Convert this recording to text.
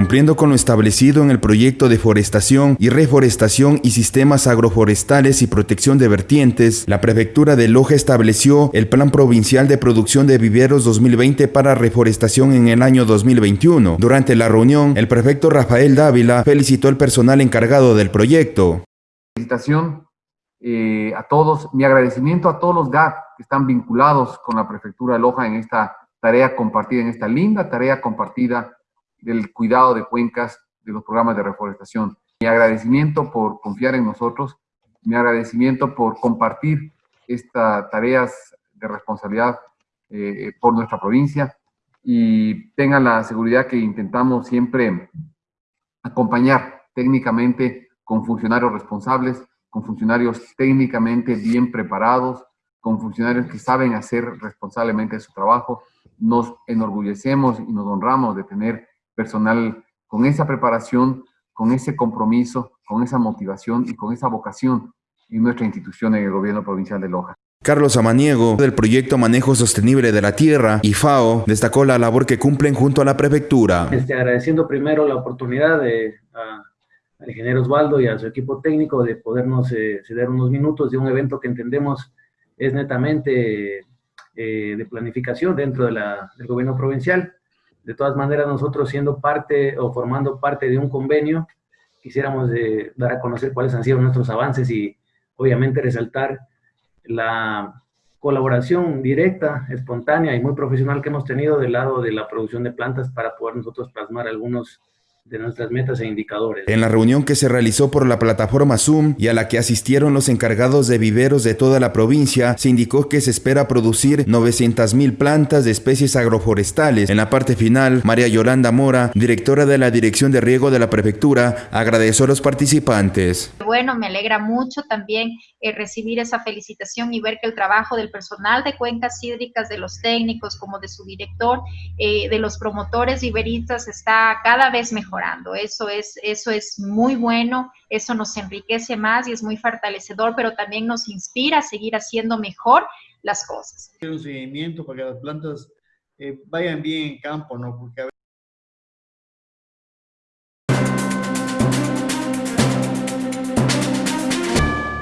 Cumpliendo con lo establecido en el proyecto de forestación y reforestación y sistemas agroforestales y protección de vertientes, la prefectura de Loja estableció el Plan Provincial de Producción de Viveros 2020 para reforestación en el año 2021. Durante la reunión, el prefecto Rafael Dávila felicitó al personal encargado del proyecto. Felicitación eh, a todos, mi agradecimiento a todos los GAP que están vinculados con la prefectura de Loja en esta tarea compartida, en esta linda tarea compartida del cuidado de cuencas de los programas de reforestación. Mi agradecimiento por confiar en nosotros, mi agradecimiento por compartir estas tareas de responsabilidad eh, por nuestra provincia y tengan la seguridad que intentamos siempre acompañar técnicamente con funcionarios responsables, con funcionarios técnicamente bien preparados, con funcionarios que saben hacer responsablemente su trabajo. Nos enorgullecemos y nos honramos de tener personal con esa preparación, con ese compromiso, con esa motivación y con esa vocación en nuestra institución en el gobierno provincial de Loja. Carlos Amaniego, del proyecto Manejo Sostenible de la Tierra, y FAO, destacó la labor que cumplen junto a la prefectura. Este, agradeciendo primero la oportunidad de, al ingeniero Osvaldo y a su equipo técnico de podernos eh, ceder unos minutos de un evento que entendemos es netamente eh, de planificación dentro de la, del gobierno provincial. De todas maneras, nosotros siendo parte o formando parte de un convenio, quisiéramos eh, dar a conocer cuáles han sido nuestros avances y obviamente resaltar la colaboración directa, espontánea y muy profesional que hemos tenido del lado de la producción de plantas para poder nosotros plasmar algunos de nuestras metas e indicadores. En la reunión que se realizó por la plataforma Zoom y a la que asistieron los encargados de viveros de toda la provincia, se indicó que se espera producir 900 mil plantas de especies agroforestales. En la parte final, María Yolanda Mora, directora de la Dirección de Riego de la Prefectura, agradeció a los participantes. Bueno, me alegra mucho también eh, recibir esa felicitación y ver que el trabajo del personal de cuencas hídricas, de los técnicos como de su director, eh, de los promotores iberistas está cada vez mejor eso es, eso es muy bueno, eso nos enriquece más y es muy fortalecedor, pero también nos inspira a seguir haciendo mejor las cosas. Un seguimiento para que las plantas eh, vayan bien en campo, ¿no? Porque